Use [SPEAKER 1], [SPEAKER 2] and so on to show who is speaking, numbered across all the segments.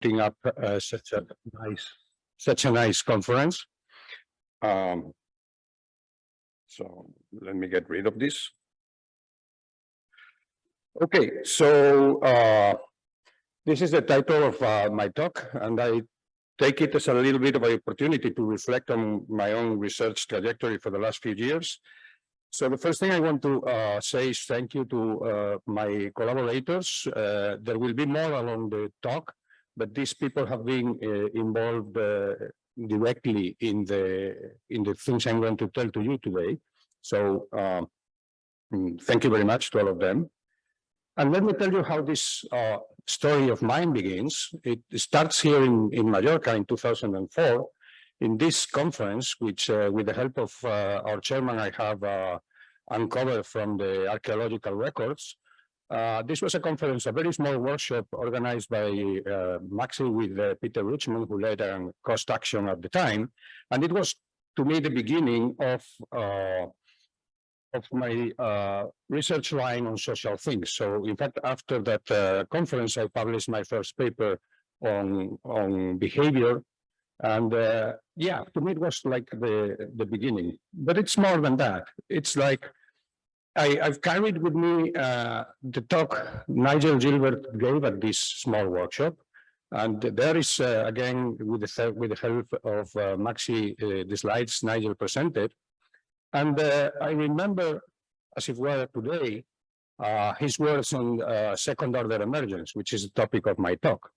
[SPEAKER 1] putting up uh, such a nice, such a nice conference. Um, so let me get rid of this. Okay, so uh, this is the title of uh, my talk, and I take it as a little bit of an opportunity to reflect on my own research trajectory for the last few years. So the first thing I want to uh, say is thank you to uh, my collaborators. Uh, there will be more along the talk, but these people have been uh, involved uh, directly in the in the things I'm going to tell to you today. So um, mm, thank you very much to all of them. And let me tell you how this uh, story of mine begins. It starts here in, in Mallorca in 2004 in this conference, which uh, with the help of uh, our chairman, I have uh, uncovered from the archaeological records. Uh, this was a conference, a very small workshop organized by uh, Maxi with uh, Peter Richmond, who led um, cost action at the time. And it was, to me, the beginning of of my uh, research line on social things. So in fact, after that uh, conference, I published my first paper on, on behavior. And uh, yeah, to me, it was like the, the beginning, but it's more than that. It's like I, have carried with me uh, the talk Nigel Gilbert gave at this small workshop. And there is, uh, again, with the, with the help of uh, Maxi, the slides Nigel presented, and uh, I remember, as if were today, uh, his words on uh, second order emergence, which is the topic of my talk.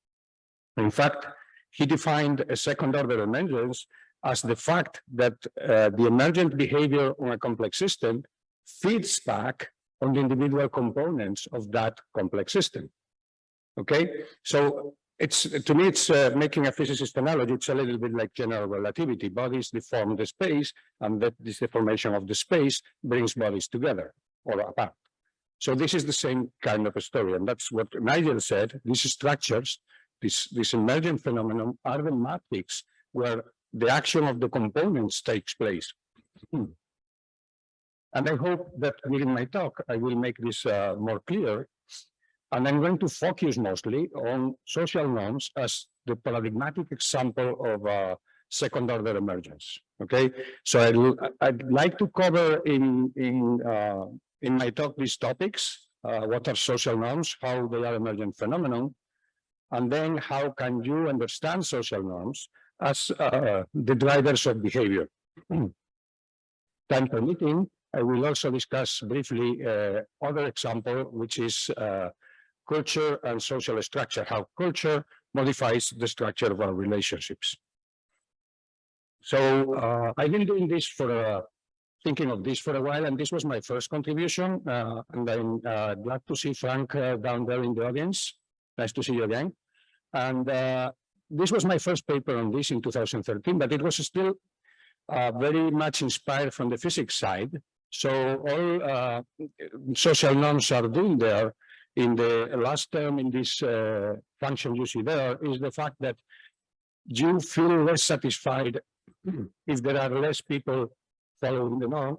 [SPEAKER 1] In fact, he defined a second order emergence as the fact that uh, the emergent behavior on a complex system feeds back on the individual components of that complex system. Okay, so it's to me, it's uh, making a physicist analogy. It's a little bit like general relativity. Bodies deform the space, and that this deformation of the space brings bodies together or apart. So this is the same kind of a story, and that's what Nigel said. These structures, this this emergent phenomenon, are the matrix where the action of the components takes place. And I hope that during my talk, I will make this uh, more clear and I'm going to focus mostly on social norms as the paradigmatic example of uh, second order emergence. Okay, so I'd, I'd like to cover in in uh, in my talk these topics: uh, what are social norms, how they are emergent phenomenon, and then how can you understand social norms as uh, the drivers of behavior. Time permitting, I will also discuss briefly uh, other example, which is uh, culture and social structure, how culture modifies the structure of our relationships. So uh, I've been doing this for uh, thinking of this for a while, and this was my first contribution. Uh, and I'm uh, glad to see Frank down there in the audience. Nice to see you again. And this was my first paper on this in 2013, but it was still very much inspired from the physics side. So all social norms are doing there in the last term in this uh, function you see there is the fact that you feel less satisfied if there are less people following the norm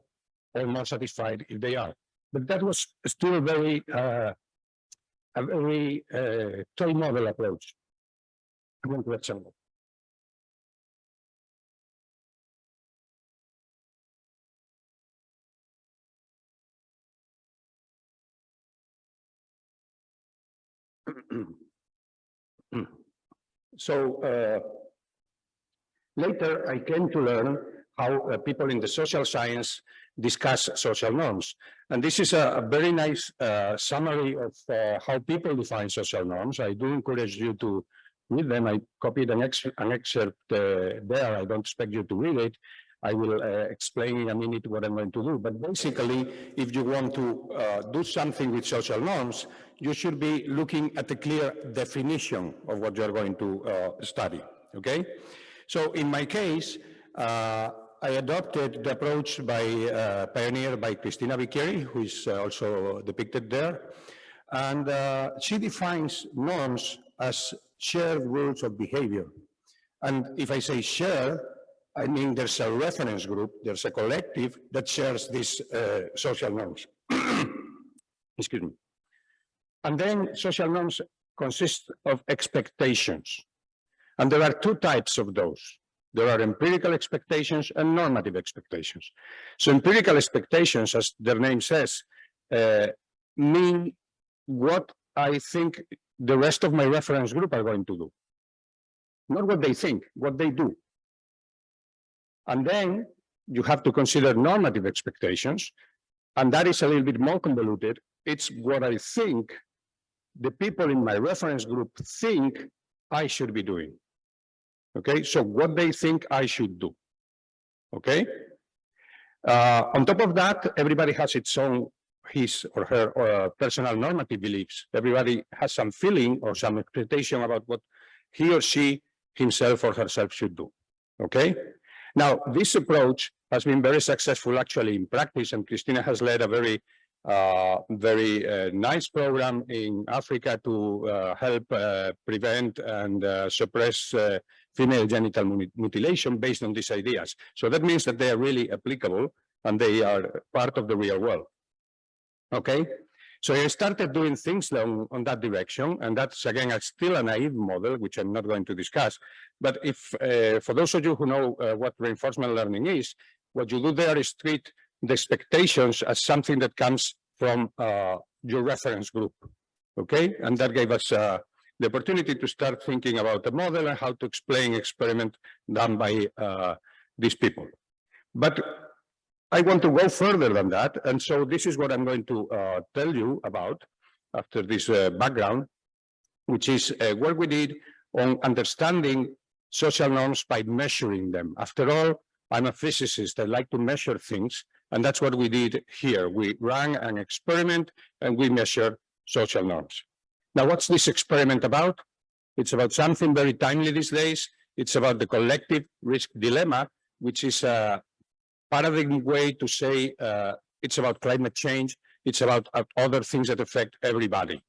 [SPEAKER 1] or more satisfied if they are. But that was still very uh, a very uh, toy model approach. I'm going to example. so uh, later I came to learn how uh, people in the social science discuss social norms. And this is a, a very nice uh, summary of uh, how people define social norms. I do encourage you to read them. I copied an, ex an excerpt uh, there. I don't expect you to read it. I will uh, explain in a minute what I'm going to do. But basically, if you want to uh, do something with social norms, you should be looking at a clear definition of what you're going to uh, study, okay? So in my case, uh, I adopted the approach by uh, by Cristina Bicchieri, who is uh, also depicted there. And she defines norms as shared rules of behavior. And if I say share, I mean, there's a reference group, there's a collective that shares these uh, social norms. Excuse me. And then social norms consist of expectations. And there are two types of those. There are empirical expectations and normative expectations. So empirical expectations, as their name says, uh, mean what I think the rest of my reference group are going to do. Not what they think, what they do. And then you have to consider normative expectations, and that is a little bit more convoluted. It's what I think the people in my reference group think I should be doing. Okay, so what they think I should do. Okay. Uh, on top of that, everybody has its own his or her uh, personal normative beliefs. Everybody has some feeling or some expectation about what he or she himself or herself should do. Okay. Now, this approach has been very successful actually in practice, and Christina has led a very uh, very uh, nice program in Africa to uh, help uh, prevent and uh, suppress uh, female genital mutilation based on these ideas. So that means that they are really applicable and they are part of the real world. Okay, so I started doing things on, on that direction, and that's again a, still a naive model, which I'm not going to discuss. But if, for those of you who know what reinforcement learning is, what you do there is treat the expectations as something that comes from uh, your reference group. Okay, and that gave us uh, the opportunity to start thinking about the model and how to explain experiment done by uh, these people. But I want to go further than that, and so this is what I'm going to uh, tell you about after this uh, background, which is uh, what we did on understanding social norms by measuring them. After all, I'm a physicist. I like to measure things. And that's what we did here. We ran an experiment and we measured social norms. Now, what's this experiment about? It's about something very timely these days. It's about the collective risk dilemma, which is a paradigm way to say uh, it's about climate change. It's about uh, other things that affect everybody.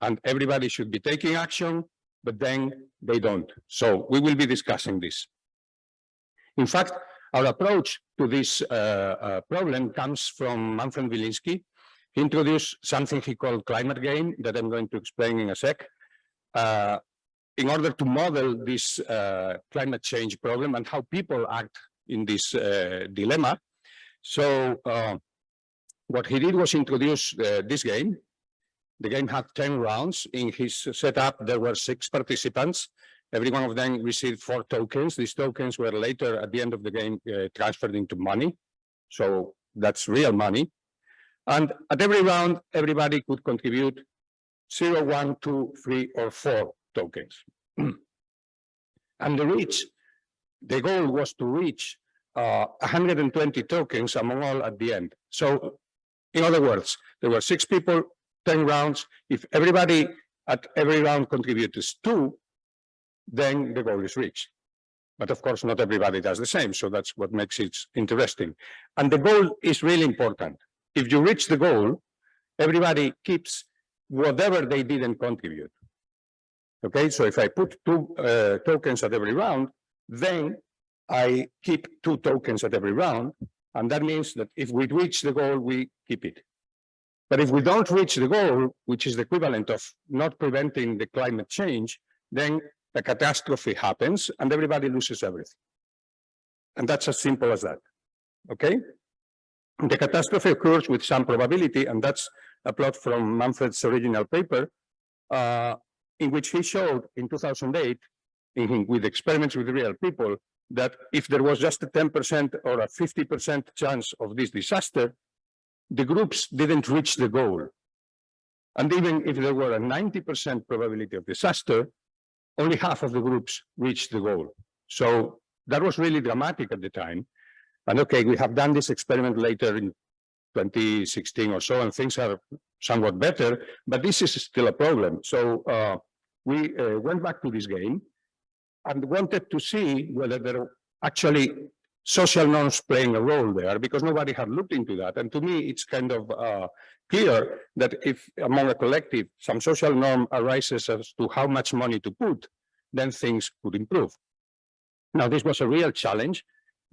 [SPEAKER 1] And everybody should be taking action, but then they don't. So we will be discussing this. In fact, our approach to this uh, uh, problem comes from Manfred Milinski. He introduced something he called climate game that I'm going to explain in a sec. Uh, in order to model this uh, climate change problem and how people act in this uh, dilemma. So uh, what he did was introduce this game. The game had 10 rounds. In his setup, there were six participants. Every one of them received four tokens. These tokens were later at the end of the game uh, transferred into money. So that's real money. And at every round, everybody could contribute zero, one, two, three, or four tokens. and the reach, the goal was to reach uh, 120 tokens among all at the end. So in other words, there were six people, 10 rounds. If everybody at every round contributes two, then the goal is reached. But of course, not everybody does the same. So that's what makes it interesting. And the goal is really important. If you reach the goal, everybody keeps whatever they didn't contribute. Okay, so if I put two uh, tokens at every round, then I keep two tokens at every round. And that means that if we reach the goal, we keep it. But if we don't reach the goal, which is the equivalent of not preventing the climate change, then a catastrophe happens and everybody loses everything. And that's as simple as that. Okay? The catastrophe occurs with some probability, and that's a plot from Manfred's original paper, uh, in which he showed in 2008, in, with experiments with real people, that if there was just a 10% or a 50% chance of this disaster, the groups didn't reach the goal. And even if there were a 90% probability of disaster, only half of the groups reached the goal. So that was really dramatic at the time. And okay, we have done this experiment later in 2016 or so, and things are somewhat better, but this is still a problem. So uh, we uh, went back to this game and wanted to see whether there actually social norms playing a role there because nobody had looked into that. And to me, it's kind of uh, clear that if among a collective some social norm arises as to how much money to put, then things could improve. Now, this was a real challenge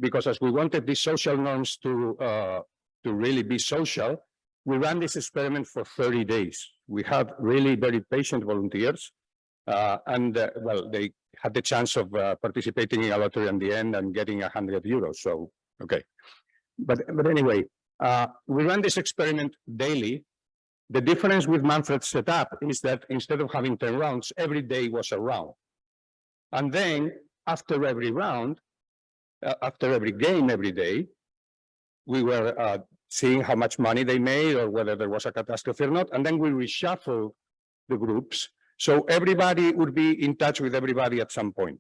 [SPEAKER 1] because as we wanted these social norms to, uh, to really be social, we ran this experiment for 30 days. We had really very patient volunteers and uh, well, they had the chance of uh, participating in a lottery in the end and getting hundred euros. So, okay. But, but anyway, uh, we run this experiment daily. The difference with Manfred's setup is that instead of having 10 rounds, every day was a round. And then after every round, uh, after every game, every day, we were uh, seeing how much money they made or whether there was a catastrophe or not. And then we reshuffle the groups. So everybody would be in touch with everybody at some point.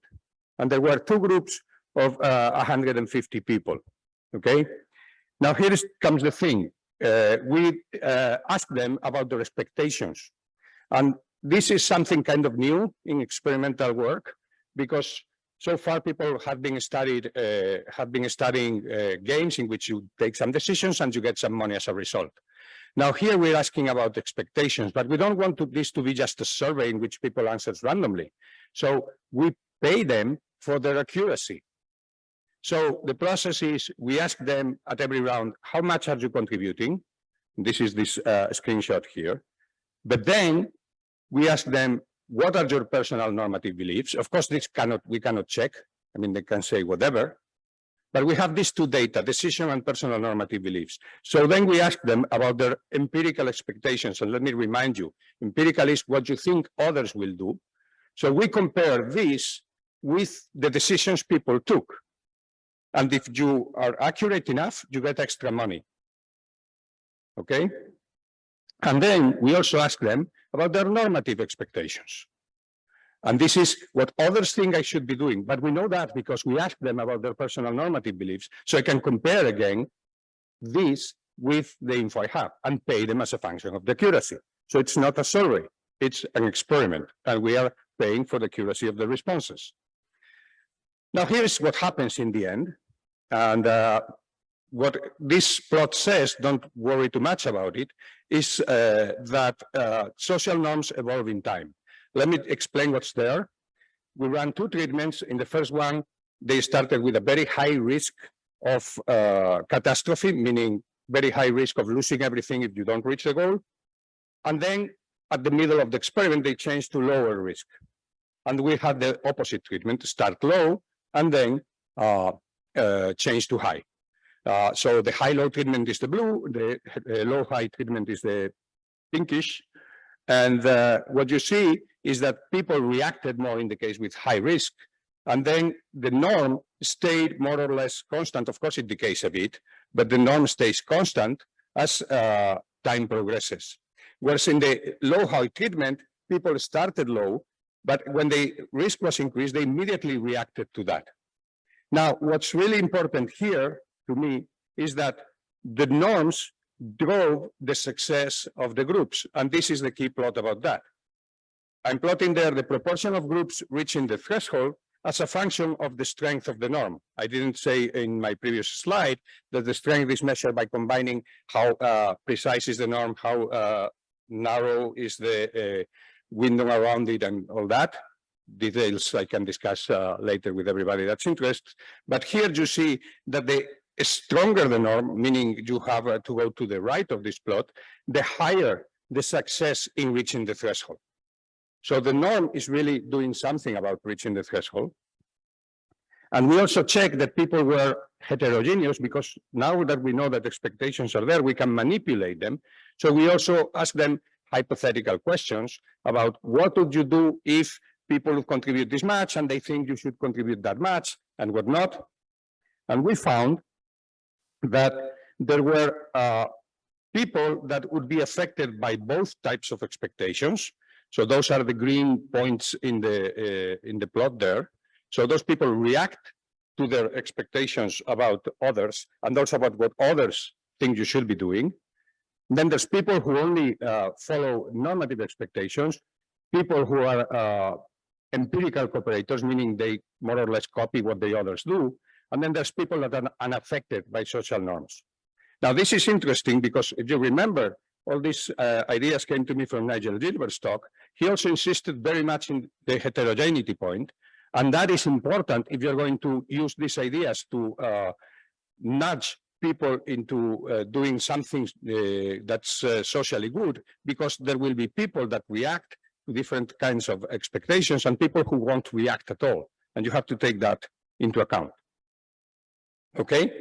[SPEAKER 1] And there were two groups of uh, 150 people. Okay. Now here comes the thing. Uh, we uh, asked them about their expectations. And this is something kind of new in experimental work because so far people have been studied uh, have been studying uh, games in which you take some decisions and you get some money as a result. Now here we're asking about expectations, but we don't want to, this to be just a survey in which people answer randomly. So we pay them for their accuracy. So the process is we ask them at every round, how much are you contributing? This is this uh, screenshot here. But then we ask them, what are your personal normative beliefs? Of course, this cannot we cannot check. I mean, they can say whatever. But we have these two data, decision and personal normative beliefs. So then we ask them about their empirical expectations. And let me remind you, empirical is what you think others will do. So we compare this with the decisions people took. And if you are accurate enough, you get extra money. Okay? And then we also ask them about their normative expectations. And this is what others think I should be doing. But we know that because we ask them about their personal normative beliefs. So I can compare again this with the info I have and pay them as a function of the accuracy. So it's not a survey, it's an experiment. And we are paying for the accuracy of the responses. Now here's what happens in the end. And uh, what this plot says, don't worry too much about it, is uh, that uh, social norms evolve in time. Let me explain what's there. We ran two treatments. In the first one, they started with a very high risk of uh, catastrophe, meaning very high risk of losing everything if you don't reach the goal. And then at the middle of the experiment, they changed to lower risk. And we had the opposite treatment, start low, and then uh, uh, change to high. Uh, so the high-low treatment is the blue, the uh, low-high treatment is the pinkish. And uh, what you see is that people reacted more in the case with high risk. And then the norm stayed more or less constant. Of course, it decays a bit, but the norm stays constant as uh, time progresses. Whereas in the low-high treatment, people started low, but when the risk was increased, they immediately reacted to that. Now, what's really important here to me is that the norms drove the success of the groups. And this is the key plot about that. I'm plotting there the proportion of groups reaching the threshold as a function of the strength of the norm. I didn't say in my previous slide that the strength is measured by combining how uh, precise is the norm, how uh, narrow is the uh, window around it and all that. Details I can discuss uh, later with everybody that's interested. But here you see that the stronger the norm, meaning you have uh, to go to the right of this plot, the higher the success in reaching the threshold. So the norm is really doing something about reaching the threshold. And we also check that people were heterogeneous because now that we know that expectations are there, we can manipulate them. So we also ask them hypothetical questions about what would you do if people contribute this much and they think you should contribute that much and whatnot. And we found that there were uh, people that would be affected by both types of expectations. So those are the green points in the uh, in the plot there. So those people react to their expectations about others and also about what others think you should be doing. Then there's people who only uh, follow normative expectations, people who are uh, empirical cooperators, meaning they more or less copy what the others do, and then there's people that are unaffected by social norms. Now, this is interesting because if you remember, all these uh, ideas came to me from Nigel Gilbert's talk. He also insisted very much in the heterogeneity point, and that is important if you're going to use these ideas to uh, nudge people into uh, doing something uh, that's uh, socially good, because there will be people that react to different kinds of expectations and people who won't react at all. And you have to take that into account. Okay?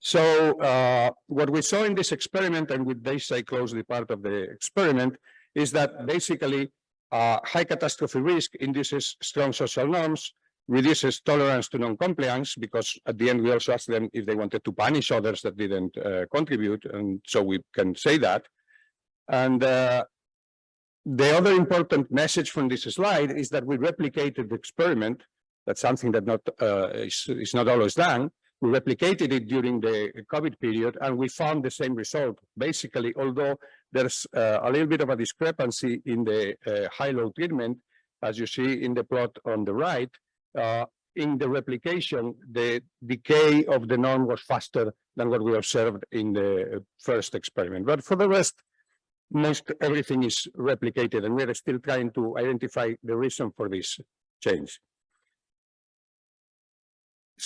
[SPEAKER 1] So uh, what we saw in this experiment, and with this I close the part of the experiment, is that basically uh, high catastrophe risk induces strong social norms, reduces tolerance to non-compliance, because at the end we also asked them if they wanted to punish others that didn't uh, contribute, and so we can say that. And uh, the other important message from this slide is that we replicated the experiment. That's something that not uh, is, is not always done. We replicated it during the COVID period, and we found the same result. Basically, although there's uh, a little bit of a discrepancy in the uh, high-low treatment, as you see in the plot on the right, uh, in the replication, the decay of the norm was faster than what we observed in the first experiment. But for the rest, most everything is replicated, and we're still trying to identify the reason for this change.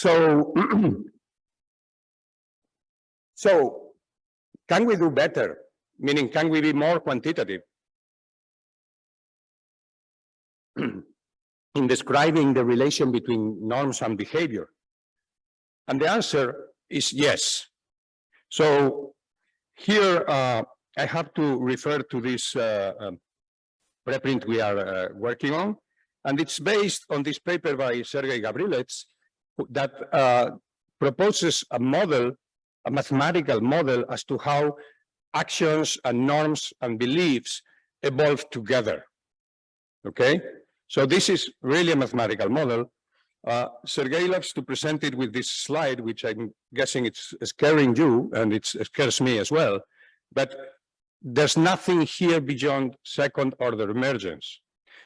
[SPEAKER 1] So, so can we do better? Meaning, can we be more quantitative? in describing the relation between norms and behavior? And the answer is yes. So here uh, I have to refer to this uh, um, preprint we are uh, working on, and it's based on this paper by Sergei Gavrilets that uh, proposes a model, a mathematical model as to how actions and norms and beliefs evolve together. Okay, so this is really a mathematical model. Uh, Sergei loves to present it with this slide, which I'm guessing it's scaring you and it scares me as well. But there's nothing here beyond second order emergence.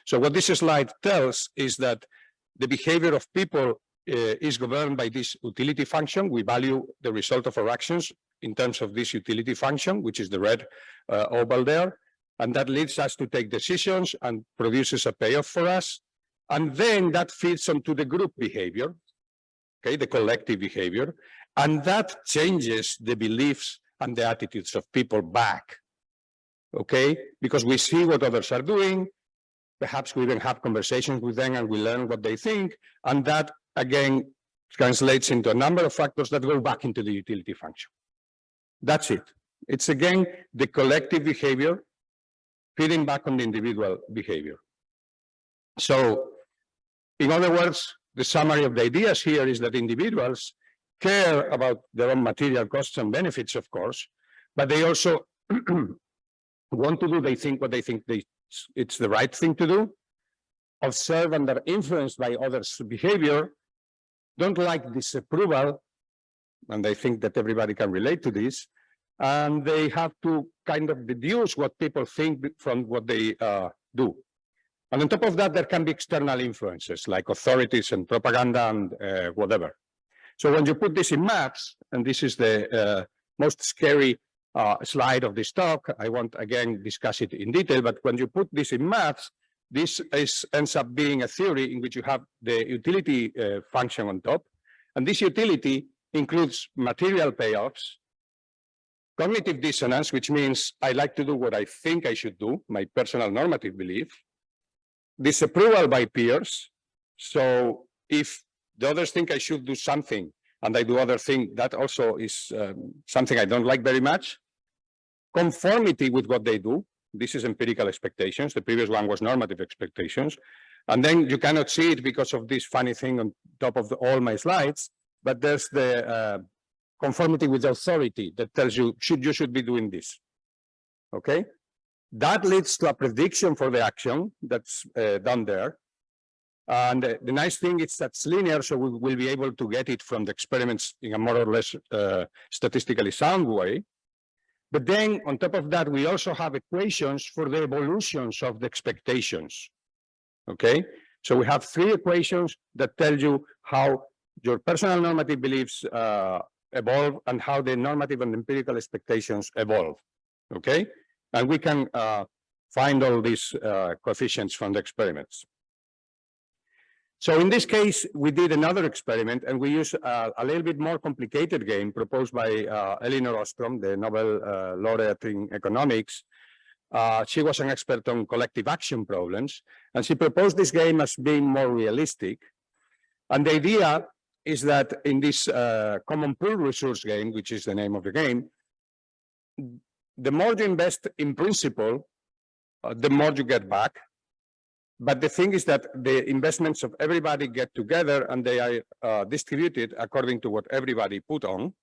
[SPEAKER 1] So what this slide tells is that the behavior of people is governed by this utility function. We value the result of our actions in terms of this utility function, which is the red uh, oval there. And that leads us to take decisions and produces a payoff for us. And then that feeds onto the group behavior, okay, the collective behavior. And that changes the beliefs and the attitudes of people back, okay? Because we see what others are doing, perhaps we even have conversations with them and we learn what they think, and that again translates into a number of factors that go back into the utility function. That's it. It's again the collective behavior feeding back on the individual behavior. So, in other words, the summary of the ideas here is that individuals care about their own material costs and benefits, of course, but they also want to do, they think what they think they, it's the right thing to do, observe and are influenced by others' behavior, don't like disapproval, and I think that everybody can relate to this, and they have to kind of deduce what people think from what they uh, do. And on top of that, there can be external influences like authorities and propaganda and uh, whatever. So when you put this in maps, and this is the uh, most scary uh, slide of this talk, I won't again discuss it in detail, but when you put this in maps, this is, ends up being a theory in which you have the utility uh, function on top. And this utility includes material payoffs, cognitive dissonance, which means I like to do what I think I should do, my personal normative belief, disapproval by peers. So if the others think I should do something and I do other thing, that also is um, something I don't like very much. Conformity with what they do, this is empirical expectations. The previous one was normative expectations. And then you cannot see it because of this funny thing on top of the, all my slides, but there's the uh, conformity with authority that tells you should you should be doing this. Okay, that leads to a prediction for the action that's uh, done there. And uh, the nice thing is that's linear, so we will be able to get it from the experiments in a more or less uh, statistically sound way. But then on top of that, we also have equations for the evolutions of the expectations. Okay, so we have three equations that tell you how your personal normative beliefs uh, evolve and how the normative and empirical expectations evolve. Okay, and we can uh, find all these uh, coefficients from the experiments. So in this case, we did another experiment and we used uh, a little bit more complicated game proposed by uh, Elinor Ostrom, the Nobel uh, laureate in economics, Uh, she was an expert on collective action problems, and she proposed this game as being more realistic. And the idea is that in this uh, common pool resource game, which is the name of the game, the more you invest in principle, uh, the more you get back. But the thing is that the investments of everybody get together and they are uh, distributed according to what everybody put on.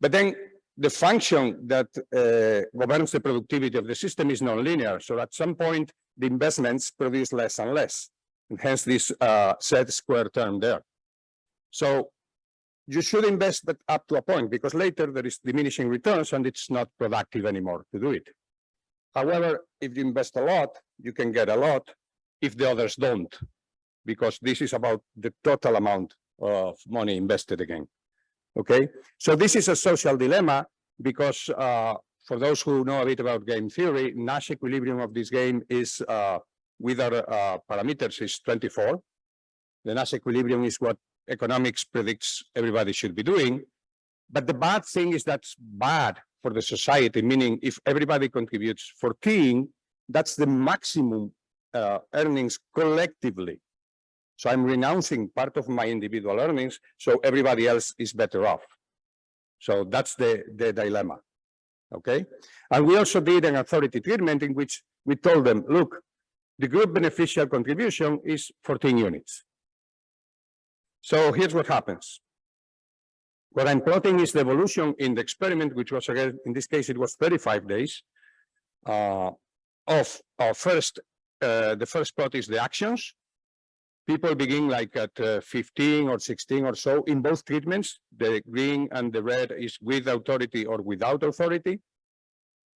[SPEAKER 1] But then the function that uh, governs the productivity of the system is nonlinear. So at some point, the investments produce less and less, and hence this uh, set square term there. So you should invest, but up to a point, because later there is diminishing returns and it's not productive anymore to do it. However, if you invest a lot, you can get a lot if the others don't, because this is about the total amount of money invested again. Okay, so this is a social dilemma because uh, for those who know a bit about game theory, Nash equilibrium of this game is uh, with our uh, parameters is 24. The Nash equilibrium is what economics predicts everybody should be doing. But the bad thing is that's bad for the society, meaning if everybody contributes 14, that's the maximum uh, earnings collectively. So I'm renouncing part of my individual earnings, so everybody else is better off. So that's the, the dilemma. Okay. And we also did an authority treatment in which we told them, look, the group beneficial contribution is 14 units. So here's what happens. What I'm plotting is the evolution in the experiment, which was again, in this case, it was 35 days uh, of our first, uh, the first plot is the actions, people begin like at uh, 15 or 16 or so in both treatments. The green and the red is with authority or without authority.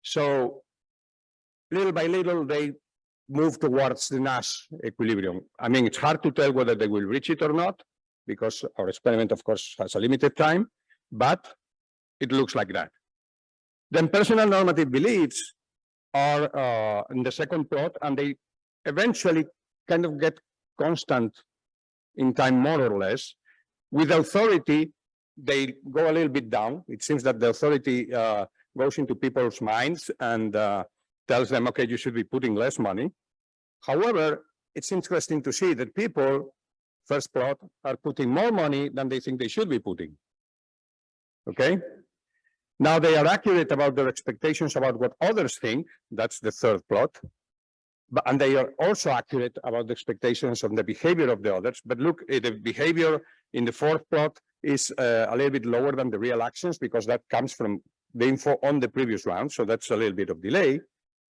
[SPEAKER 1] So little by little, they move towards the Nash equilibrium. I mean, it's hard to tell whether they will reach it or not, because our experiment, of course, has a limited time, but it looks like that. Then personal normative beliefs are uh, in the second plot, and they eventually kind of get constant in time, more or less. With authority, they go a little bit down. It seems that the authority uh, goes into people's minds and uh, tells them, okay, you should be putting less money. However, it's interesting to see that people, first plot, are putting more money than they think they should be putting. Okay? Now they are accurate about their expectations about what others think. That's the third plot but, and they are also accurate about the expectations of the behavior of the others. But look, eh, the behavior in the fourth plot is uh, a little bit lower than the real actions because that comes from the info on the previous round. So that's a little bit of delay.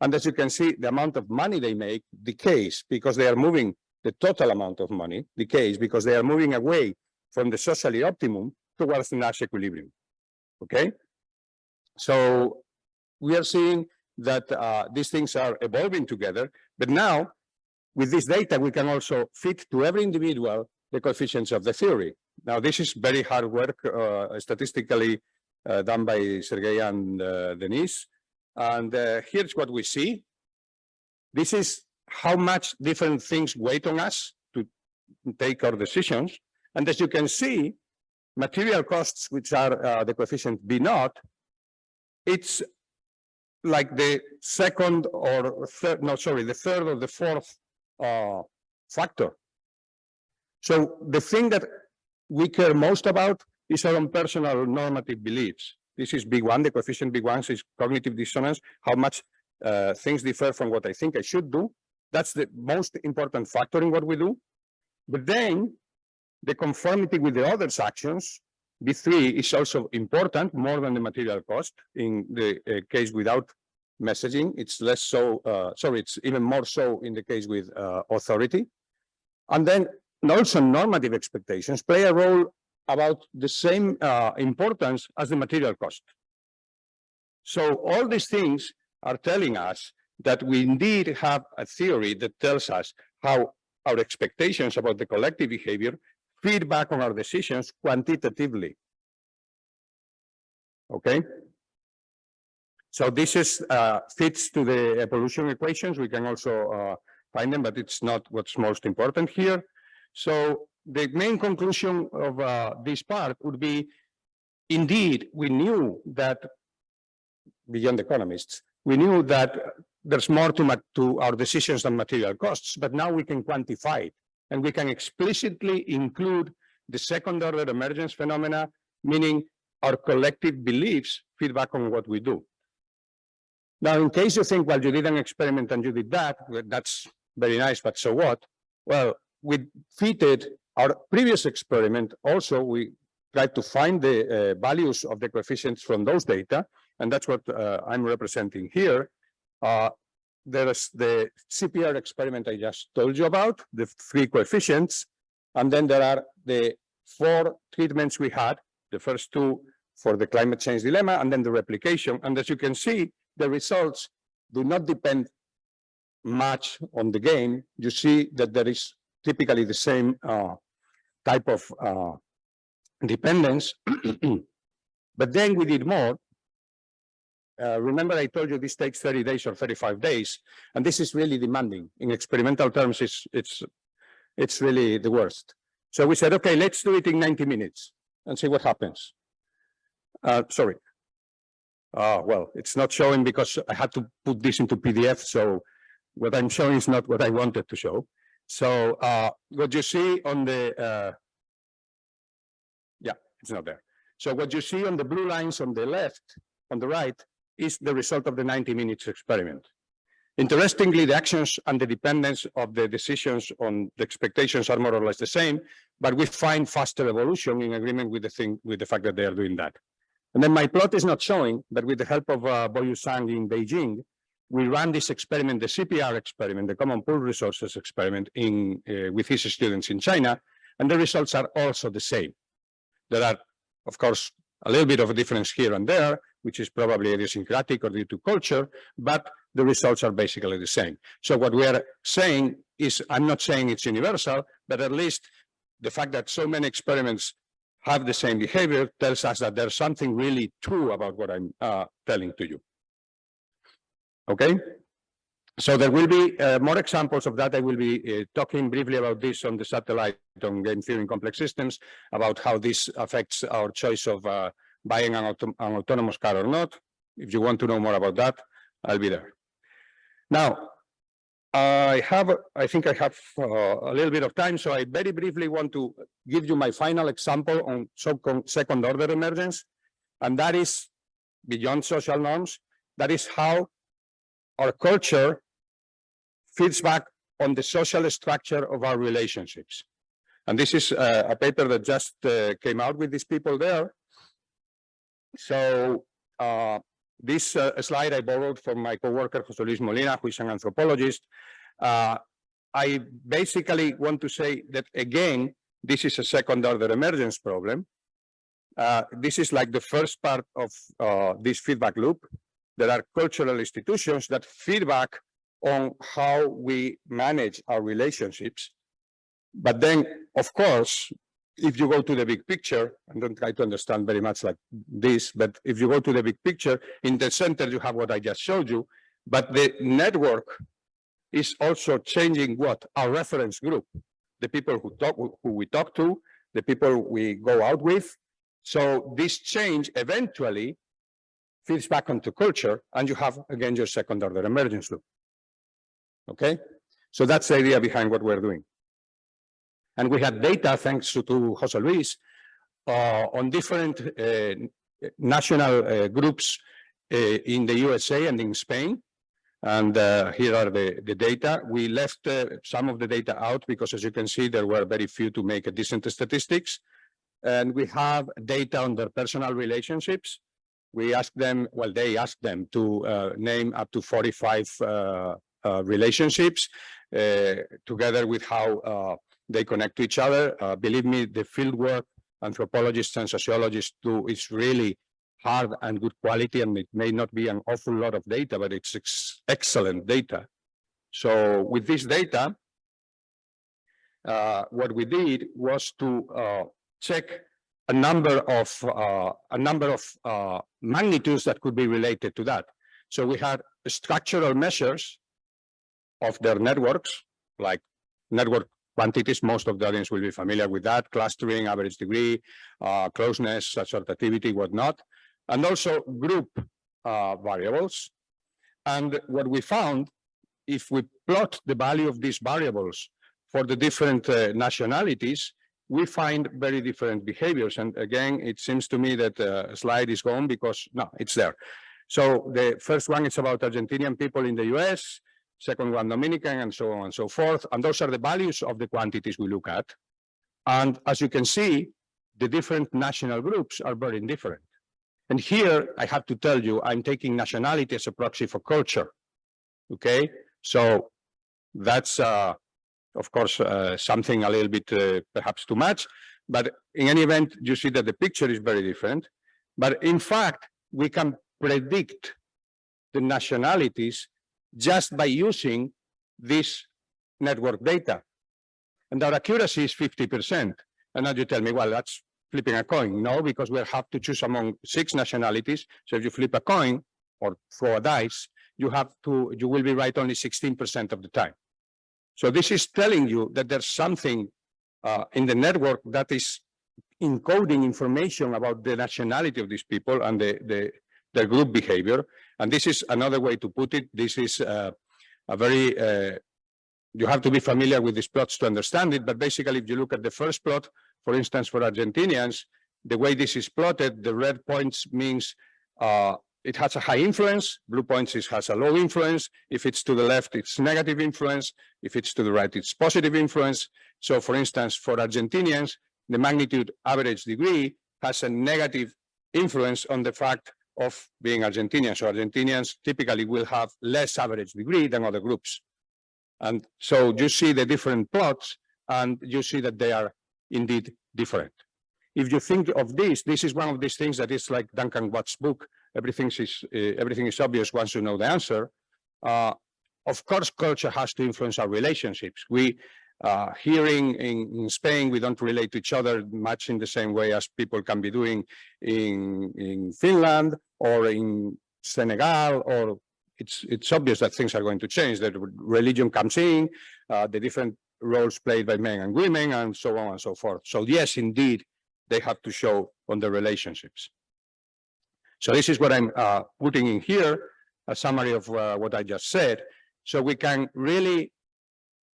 [SPEAKER 1] And as you can see, the amount of money they make decays because they are moving the total amount of money decays because they are moving away from the socially optimum towards the Nash equilibrium. Okay. So we are seeing that uh, these things are evolving together. But now, with this data, we can also fit to every individual the coefficients of the theory. Now, this is very hard work, uh, statistically uh, done by Sergey and uh, Denise. And uh, here's what we see. This is how much different things weight on us to take our decisions. And as you can see, material costs, which are uh, the coefficient B naught, it's like the second or third, no, sorry, the third or the fourth uh, factor. So the thing that we care most about is our own personal normative beliefs. This is big one, the coefficient big one is cognitive dissonance, how much uh, things differ from what I think I should do. That's the most important factor in what we do. But then the conformity with the others' actions B3 is also important more than the material cost in the uh, case without messaging. It's less so, uh, sorry, it's even more so in the case with uh, authority. And then also normative expectations play a role about the same uh, importance as the material cost. So all these things are telling us that we indeed have a theory that tells us how our expectations about the collective behavior feedback on our decisions quantitatively. Okay. So this is uh, fits to the evolution equations. We can also uh, find them, but it's not what's most important here. So the main conclusion of uh, this part would be, indeed, we knew that, beyond economists, we knew that there's more to, to our decisions than material costs, but now we can quantify it. And we can explicitly include the second order emergence phenomena, meaning our collective beliefs feedback on what we do. Now, in case you think, well, you did an experiment and you did that, well, that's very nice, but so what? Well, we fitted our previous experiment. Also, we tried to find the uh, values of the coefficients from those data, and that's what uh, I'm representing here. Uh, there is the CPR experiment I just told you about, the three coefficients, and then there are the four treatments we had, the first two for the climate change dilemma, and then the replication. And as you can see, the results do not depend much on the game. You see that there is typically the same uh, type of uh, dependence. but then we did more. Uh, remember, I told you this takes 30 days or 35 days, and this is really demanding. In experimental terms, it's, it's, it's really the worst. So we said, okay, let's do it in 90 minutes and see what happens. Uh, sorry. Uh, well, it's not showing because I had to put this into PDF, so what I'm showing is not what I wanted to show. So uh, what you see on the, uh, yeah, it's not there. So what you see on the blue lines on the left, on the right, is the result of the 90 minutes experiment. Interestingly, the actions and the dependence of the decisions on the expectations are more or less the same, but we find faster evolution in agreement with the thing, with the fact that they are doing that. And then my plot is not showing, but with the help of uh, Boyu Zhang in Beijing, we ran this experiment, the CPR experiment, the Common Pool Resources experiment in uh, with his students in China, and the results are also the same. There are, of course, a little bit of a difference here and there, which is probably idiosyncratic or due to culture, but the results are basically the same. So what we are saying is, I'm not saying it's universal, but at least the fact that so many experiments have the same behavior tells us that there's something really true about what I'm uh, telling to you. Okay? So there will be uh, more examples of that. I will be uh, talking briefly about this on the satellite on game theory in complex systems, about how this affects our choice of uh, buying an, auto an autonomous car or not. If you want to know more about that, I'll be there. Now, I have, I think I have uh, a little bit of time, so I very briefly want to give you my final example on second order emergence, and that is beyond social norms. That is how our culture feeds back on the social structure of our relationships. And this is uh, a paper that just uh, came out with these people there. So uh, this uh, slide I borrowed from my coworker, Jose Luis Molina, who is an anthropologist. Uh, I basically want to say that again, this is a second order emergence problem. Uh, this is like the first part of uh, this feedback loop. There are cultural institutions that feedback on how we manage our relationships. But then, of course, if you go to the big picture, and don't try to understand very much like this, but if you go to the big picture, in the center, you have what I just showed you, but the network is also changing what? Our reference group, the people who talk, who we talk to, the people we go out with. So this change eventually feeds back onto culture, and you have, again, your second order emergence loop. Okay? So that's the idea behind what we're doing. And we had data, thanks to, to Jose Luis, uh, on different uh, national uh, groups uh, in the USA and in Spain. And uh, here are the, the data. We left uh, some of the data out because, as you can see, there were very few to make a decent statistics. And we have data on their personal relationships. We asked them, well, they asked them to name up to 45 relationships, together with how they connect to each other. Uh, believe me, the fieldwork anthropologists and sociologists do is really hard and good quality, and it may not be an awful lot of data, but it's ex excellent data. So with this data, uh, what we did was to uh, check a number of uh, a number of uh, magnitudes that could be related to that. So we had structural measures of their networks, like network quantities. Most of the audience will be familiar with that, clustering, average degree, uh, closeness, assortativity, whatnot, and also group uh, variables. And what we found, if we plot the value of these variables for the different uh, nationalities, we find very different behaviors. And again, it seems to me that uh, slide is gone because no, it's there. So the first one is about Argentinian people in the US, second one Dominican, and so on and so forth. And those are the values of the quantities we look at. And as you can see, the different national groups are very different. And here I have to tell you, I'm taking nationality as a proxy for culture. Okay, so that's uh, of course uh, something a little bit uh, perhaps too much, but in any event, you see that the picture is very different. But in fact, we can predict the nationalities just by using this network data. And our accuracy is 50%. And now you tell me, well, that's flipping a coin. No, because we have to choose among six nationalities. So if you flip a coin or throw a dice, you have to, you will be right only 16% of the time. So this is telling you that there's something uh, in the network that is encoding information about the nationality of these people and the, the their group behavior. And this is another way to put it. This is uh, a very, uh, you have to be familiar with these plots to understand it. But basically, if you look at the first plot, for instance, for Argentinians, the way this is plotted, the red points means uh, it has a high influence, blue points is, has a low influence. If it's to the left, it's negative influence. If it's to the right, it's positive influence. So for instance, for Argentinians, the magnitude average degree has a negative influence on the fact of being Argentinian. So Argentinians typically will have less average degree than other groups. And so you see the different plots and you see that they are indeed different. If you think of this, this is one of these things that is like Duncan Watts' book, everything is, uh, everything is obvious once you know the answer. Uh, of course, culture has to influence our relationships. We, uh, here in, in, in, Spain, we don't relate to each other much in the same way as people can be doing in, in Finland or in Senegal, or it's, it's obvious that things are going to change, that religion comes in, uh, the different roles played by men and women, and so on and so forth. So yes, indeed, they have to show on the relationships. So this is what I'm uh, putting in here, a summary of uh, what I just said. So we can really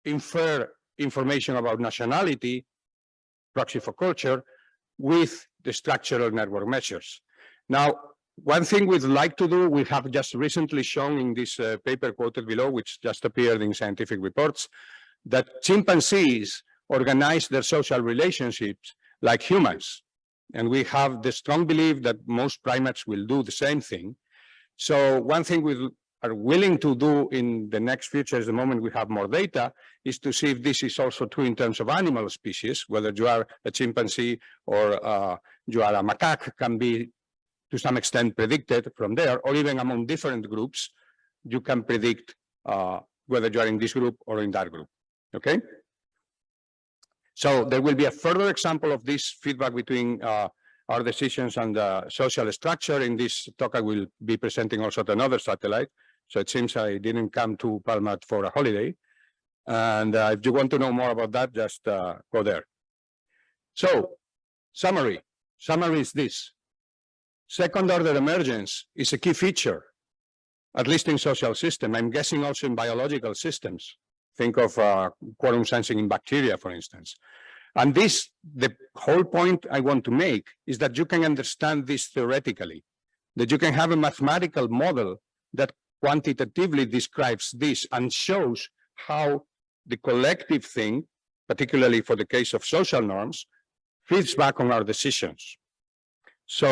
[SPEAKER 1] infer information about nationality, proxy for culture, with the structural network measures. Now, one thing we'd like to do, we have just recently shown in this uh, paper quoted below, which just appeared in scientific reports, that chimpanzees organize their social relationships like humans. And we have the strong belief that most primates will do the same thing. So one thing we are willing to do in the next future, the moment we have more data, is to see if this is also true in terms of animal species, whether you are a chimpanzee or uh, you are a macaque can be to some extent predicted from there, or even among different groups, you can predict uh, whether you are in this group or in that group, okay? So there will be a further example of this feedback between uh, our decisions and the social structure. In this talk, I will be presenting also another satellite. So it seems I didn't come to Palma for a holiday. And uh, if you want to know more about that, just uh, go there. So summary, summary is this. Second order emergence is a key feature, at least in social system. I'm guessing also in biological systems. Think of uh, quorum sensing in bacteria, for instance. And this, the whole point I want to make is that you can understand this theoretically, that you can have a mathematical model that quantitatively describes this and shows how the collective thing, particularly for the case of social norms, feeds back on our decisions. So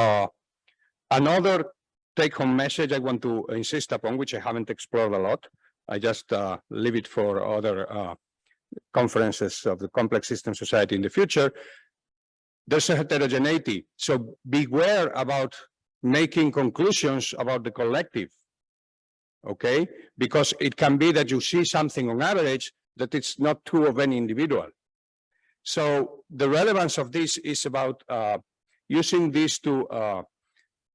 [SPEAKER 1] uh, another take-home message I want to insist upon, which I haven't explored a lot, I just uh, leave it for other uh, conferences of the Complex System Society in the future. There's a heterogeneity, so beware about making conclusions about the collective, okay? Because it can be that you see something on average that it's not true of any individual. So the relevance of this is about uh, using this to uh,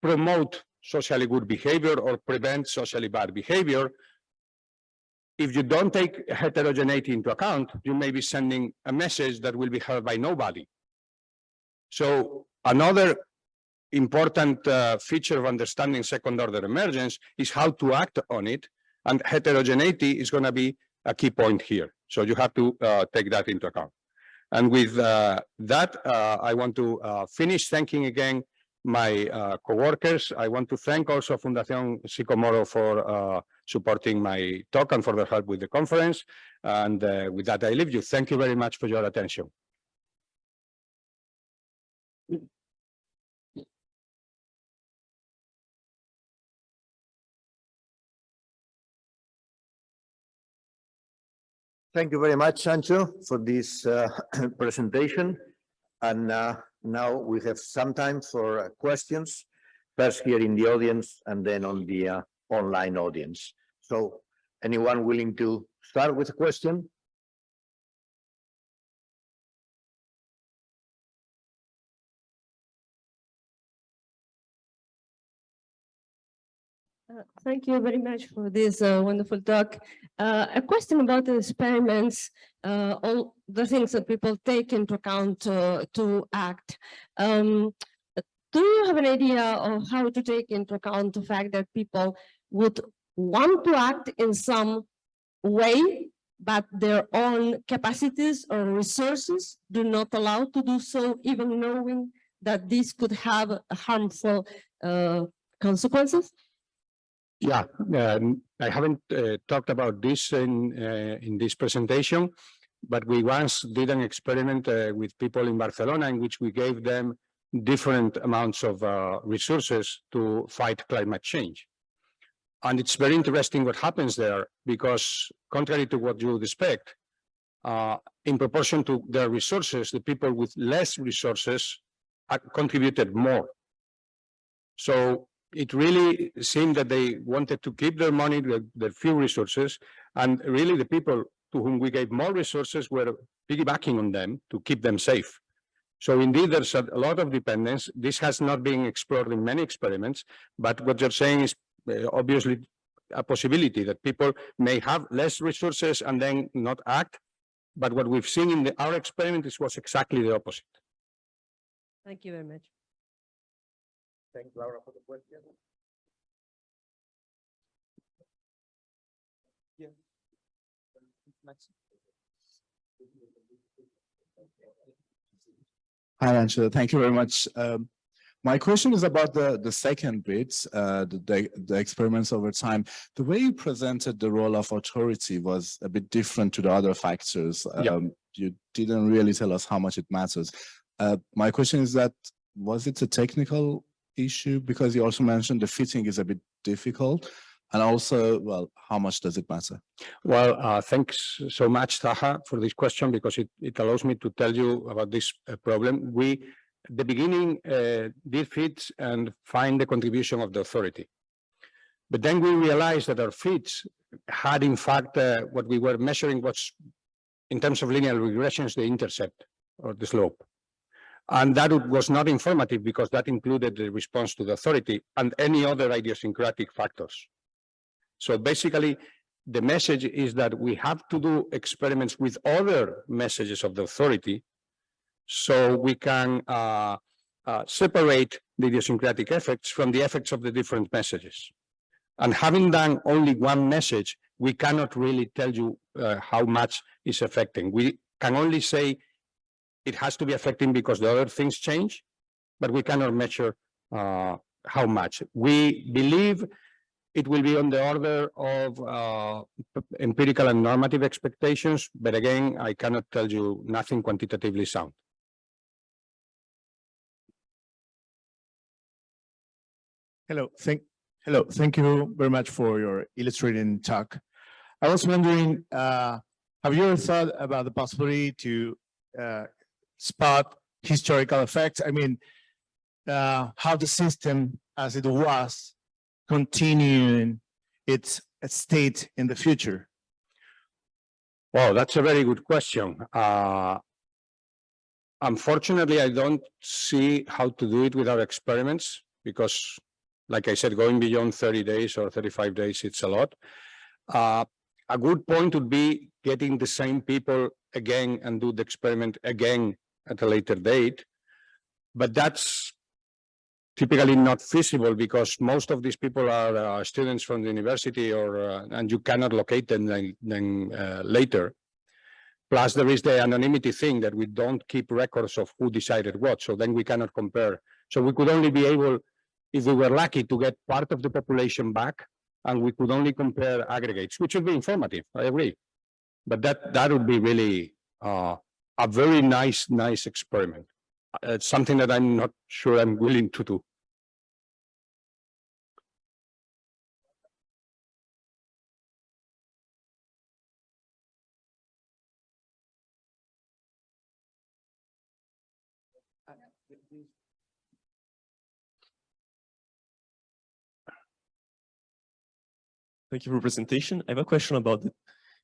[SPEAKER 1] promote socially good behavior or prevent socially bad behavior if you don't take heterogeneity into account, you may be sending a message that will be heard by nobody. So another important uh, feature of understanding second order emergence is how to act on it. And heterogeneity is going to be a key point here. So you have to uh, take that into account. And with uh, that, uh, I want to uh, finish thanking again my uh, coworkers. I want to thank also Fundación Sicomoro for uh, supporting my talk and for their help with the conference. And with that, I leave you. Thank you very much for your attention.
[SPEAKER 2] Thank you very much, Sancho, for this uh, presentation. And uh, now we have some time for uh, questions, first here in the audience and then on the uh, online audience. So anyone willing to start with a question?
[SPEAKER 3] Thank you very much for this uh, wonderful talk. Uh, A question about the experiments, uh, all the things that people take into account uh, to act. Um, Do you have an idea of how to take into account the fact that people would want to act in some way, but their own capacities or resources do not allow to do so, even knowing that this could have harmful uh, consequences?
[SPEAKER 1] Yeah, um, I haven't uh, talked about this in uh, in this presentation, but we once did an experiment uh, with people in Barcelona in which we gave them different amounts of uh, resources to fight climate change. And it's very interesting what happens there because contrary to what you would expect, uh, in proportion to their resources, the people with less resources uh, contributed more. So it really seemed that they wanted to keep their money, their, their few resources, and really the people to whom we gave more resources were piggybacking on them to keep them safe. So indeed, there's a, lot of dependence. This has not been explored in many experiments, but what you're saying is uh, obviously a possibility that people may have less resources and then not act. But what we've seen in the, our experiment is was exactly the opposite.
[SPEAKER 3] Thank you very much.
[SPEAKER 2] Thank Laura for the question.
[SPEAKER 4] Hi, Angela. Thank you very much. Um, my question is about the, the second bit, uh, the, the, the experiments over time. The way you presented the role of authority was a bit different to the other factors.
[SPEAKER 1] Yeah.
[SPEAKER 4] Um, you didn't really tell us how much it matters. Uh, my question is that, was it a technical issue? Because you also mentioned the fitting is a bit difficult. And also, well, how much does it matter?
[SPEAKER 1] Well, uh, thanks so much, Taha, for this question because it, it allows me to tell you about this uh, problem. We, the beginning, uh, did fits and find the contribution of the authority. But then we realized that our fits had, in fact, uh, what we were measuring was, in terms of linear regressions, the intercept or the slope. And that was not informative because that included the response to the authority and any other idiosyncratic factors. So basically, the message is that we have to do experiments with other messages of the authority so we can uh, uh, separate the idiosyncratic effects from the effects of the different messages. And having done only one message, we cannot really tell you uh, how much is affecting. We can only say it has to be affecting because the other things change, but we cannot measure uh, how much. We believe it will be on the order of uh, empirical and normative expectations, but again, I cannot tell you nothing quantitatively sound.
[SPEAKER 5] Hello, thank, hello, thank you very much for your illustrating talk. I was wondering, uh, have you ever thought about the possibility to uh, spot historical effects? I mean, uh, how the system as it was continuing its state in the future?
[SPEAKER 1] Well, that's a very good question. Uh, Unfortunately, I don't see how to do it without experiments because, like I said, going beyond thirty days or thirty-five days, it's a lot. Uh, a good point would be getting the same people again and do the experiment again at a later date. But that's typically not feasible because most of these people are uh, students from the university or, uh, and you cannot locate them then, then uh, later. Plus, there is the anonymity thing that we don't keep records of who decided what, so then we cannot compare. So we could only be able, if we were lucky, to get part of the population back, and we could only compare aggregates, which would be informative, I agree. But that, that would be really uh, a very nice, nice experiment. Uh, It's something that I'm not sure I'm willing to do.
[SPEAKER 6] Thank you for presentation. I have a question about the,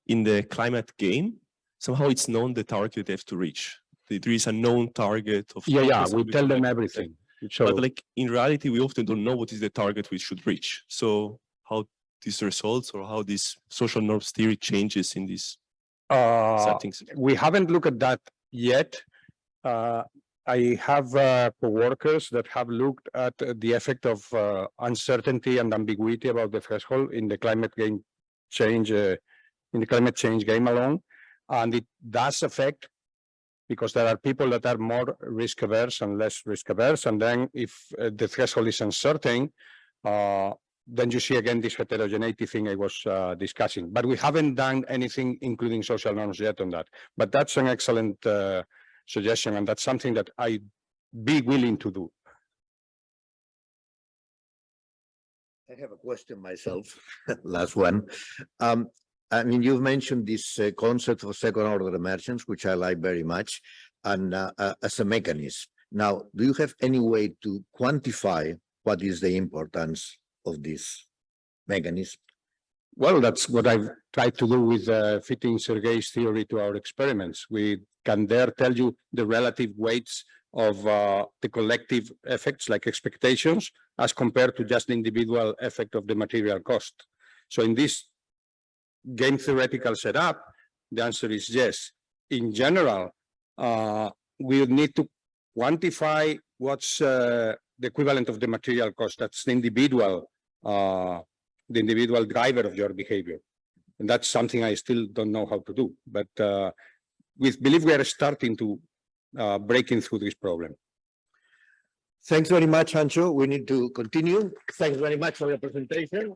[SPEAKER 6] in the climate game. Somehow it's known the target they have to reach. There- is a known target of.
[SPEAKER 1] Yeah, yeah, we tell them everything. So,
[SPEAKER 6] But like in reality, we often don't know what is the target we should reach. So how these results or how this social norms theory changes in these
[SPEAKER 1] uh,
[SPEAKER 6] settings.
[SPEAKER 1] we haven't looked at that yet. Uh, I have uh, coworkers that have looked at the effect of uh, uncertainty and ambiguity about the threshold in the climate game change, uh, in the climate change game alone. And it does affect because there are people that are more risk averse and less risk averse. And then if uh, the threshold is uncertain, uh, then you see again this heterogeneity thing I was uh, discussing. But we haven't done anything including social norms yet on that. But that's an excellent uh, suggestion, and that's something that I'd be willing to do.
[SPEAKER 2] I have a question myself, last one. Um, I mean, you've mentioned this uh, concept of second order emergence, which I like very much, and uh, uh, as a mechanism. Now, do you have any way to quantify what is the importance of this mechanism?
[SPEAKER 1] Well, that's what I've tried to do with uh, fitting Bicchieri's theory to our experiments. We can there tell you the relative weights of uh, the collective effects like expectations as compared to just the individual effect of the material cost. So in this game theoretical setup, the answer is yes. In general, uh, we need to quantify what's uh, the equivalent of the material cost. That's the individual uh, the individual driver of your behavior. And that's something I still don't know how to do, but uh, we believe we are starting to uh, breaking through this problem.
[SPEAKER 2] Thanks very much, Anxo. We need to continue. Thanks very much for your presentation.